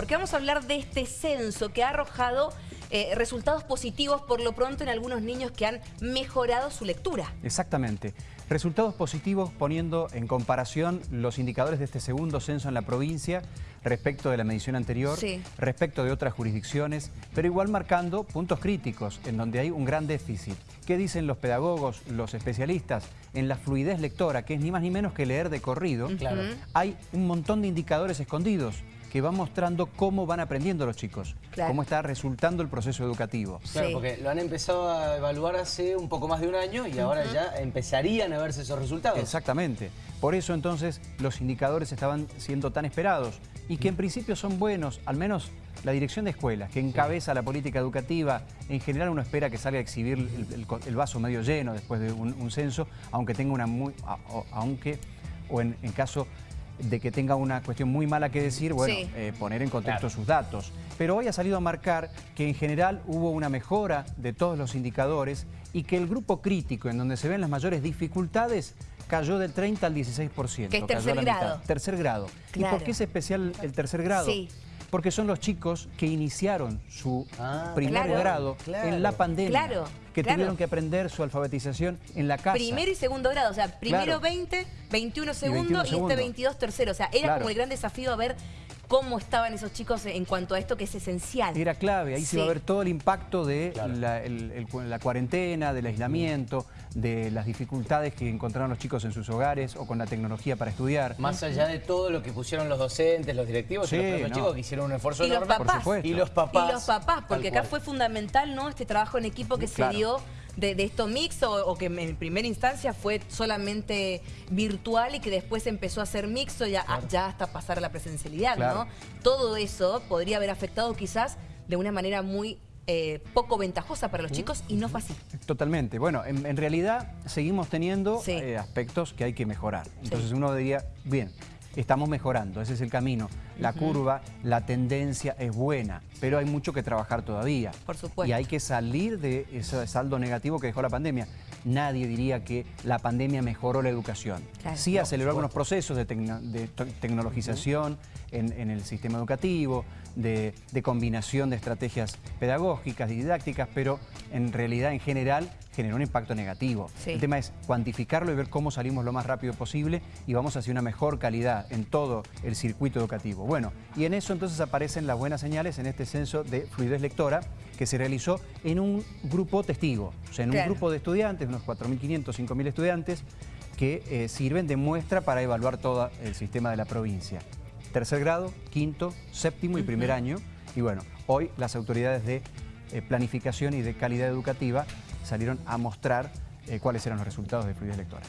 Porque vamos a hablar de este censo que ha arrojado eh, resultados positivos por lo pronto en algunos niños que han mejorado su lectura. Exactamente. Resultados positivos poniendo en comparación los indicadores de este segundo censo en la provincia respecto de la medición anterior, respecto de otras jurisdicciones, pero igual marcando puntos críticos en donde hay un gran déficit. ¿Qué dicen los pedagogos, los especialistas? En la fluidez lectora, que es ni más ni menos que leer de corrido, hay un montón de indicadores escondidos que va mostrando cómo van aprendiendo los chicos, cómo está resultando el proceso educativo. Claro, porque lo han empezado a evaluar hace un poco más de un año y ahora ya empezarían a verse esos resultados. Exactamente. Por eso entonces los indicadores estaban siendo tan esperados y que en principio son buenos, al menos la dirección de escuelas, que encabeza la política educativa, en general uno espera que salga a exhibir el, vaso medio lleno después de un, censo, aunque tenga una muy... aunque, o en, en caso de que tenga una cuestión muy mala que decir, bueno, eh, poner en contexto sus datos. Pero hoy ha salido a marcar que en general hubo una mejora de todos los indicadores y que el grupo crítico, en donde se ven las mayores dificultades, cayó del 30 al 16%. Que es tercer grado. Tercer grado. ¿Y por qué es especial el tercer grado? Sí porque son los chicos que iniciaron su ah, primer grado en la pandemia. Claro, que tuvieron que aprender su alfabetización en la casa. Primero y segundo grado, o sea, primero 20, 21 segundo y, este 22 tercero. O sea, era como el gran desafío a ver cómo estaban esos chicos en cuanto a esto que es esencial. Era clave, ahí se va a ver todo el impacto de la, cuarentena, del aislamiento, de las dificultades que encontraron los chicos en sus hogares o con la tecnología para estudiar. Más allá de todo lo que pusieron los docentes, los directivos y los chicos que hicieron un esfuerzo y enorme. Los papás. Y los papás. Y los papás, porque acá fue fundamental ¿no? este trabajo en equipo que se dio de, esto mixto o, que en primera instancia fue solamente virtual y que después empezó a ser mixto ya, ya hasta pasar a la presencialidad, ¿no? Todo eso podría haber afectado quizás de una manera muy eh, poco ventajosa para los chicos y no fue así. Totalmente. Bueno, en, realidad seguimos teniendo eh, aspectos que hay que mejorar. Entonces uno diría, bien, estamos mejorando, ese es el camino. La curva, la tendencia es buena, pero hay mucho que trabajar todavía. Por supuesto. Y hay que salir de ese saldo negativo que dejó la pandemia. Nadie diría que la pandemia mejoró la educación. sí aceleró algunos procesos de, tecnologización en, el sistema educativo, de, combinación de estrategias pedagógicas y didácticas, pero en realidad, en general, generó un impacto negativo. El tema es cuantificarlo y ver cómo salimos lo más rápido posible y vamos hacia una mejor calidad en todo el circuito educativo. Bueno, y en eso entonces aparecen las buenas señales en este censo de fluidez lectora que se realizó en un grupo testigo, o sea, en un grupo de estudiantes, unos 4.500, 5.000 estudiantes, que eh, sirven de muestra para evaluar todo el sistema de la provincia. Tercer grado, quinto, séptimo y primer año. Y bueno, hoy las autoridades de eh, planificación y de calidad educativa salieron a mostrar eh, cuáles eran los resultados de fluidez lectora.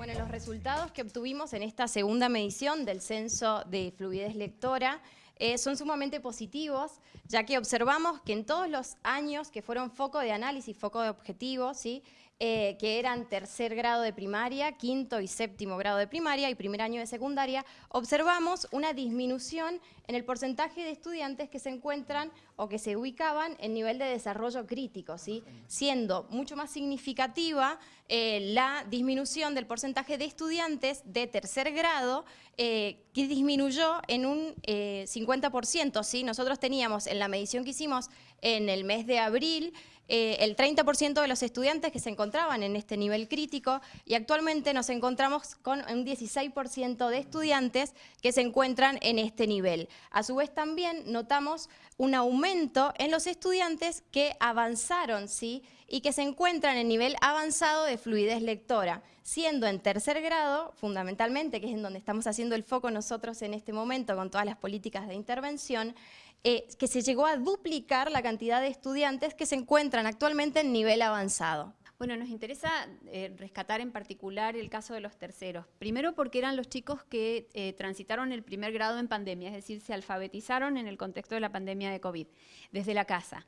Bueno, los resultados que obtuvimos en esta segunda medición del censo de fluidez lectora eh, son sumamente positivos, ya que observamos que en todos los años que fueron foco de análisis, foco de objetivos, ¿sí? Eh, que eran tercer grado de primaria, quinto y séptimo grado de primaria y primer año de secundaria, observamos una disminución en el porcentaje de estudiantes que se encuentran o que se ubicaban en nivel de desarrollo crítico, ¿sí? siendo mucho más significativa eh, la disminución del porcentaje de estudiantes de tercer grado eh, que disminuyó en un 50%. ¿sí? Nosotros teníamos en la medición que hicimos en el mes de abril el 30% de los estudiantes que se encontraban en este nivel crítico y actualmente nos encontramos con un 16% de estudiantes que se encuentran en este nivel. A su vez también notamos un aumento en los estudiantes que avanzaron ¿sí? y que se encuentran en nivel avanzado de fluidez lectora, siendo en tercer grado, fundamentalmente, que es en donde estamos haciendo el foco nosotros en este momento con todas las políticas de intervención, eh, que se llegó a duplicar la cantidad de estudiantes que se encuentran actualmente en nivel avanzado. Bueno, nos interesa eh, rescatar en particular el caso de los terceros. Primero porque eran los chicos que eh, transitaron el primer grado en pandemia, es decir, se alfabetizaron en el contexto de la pandemia de COVID, desde la casa.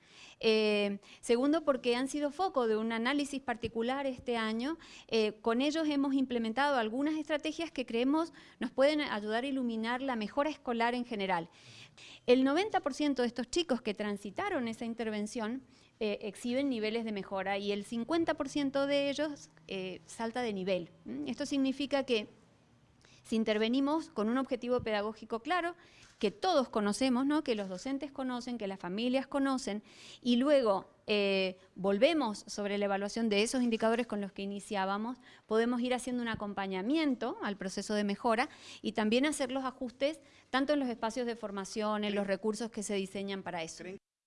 segundo porque han sido foco de un análisis particular este año. con ellos hemos implementado algunas estrategias que creemos nos pueden ayudar a iluminar la mejora escolar en general. El 90% de estos chicos que transitaron esa intervención eh, exhiben niveles de mejora y el 50% de ellos eh, salta de nivel. Esto significa que Si intervenimos con un objetivo pedagógico claro, que todos conocemos, ¿no? que los docentes conocen, que las familias conocen, y luego eh, volvemos sobre la evaluación de esos indicadores con los que iniciábamos, podemos ir haciendo un acompañamiento al proceso de mejora y también hacer los ajustes tanto en los espacios de formación, en los recursos que se diseñan para eso.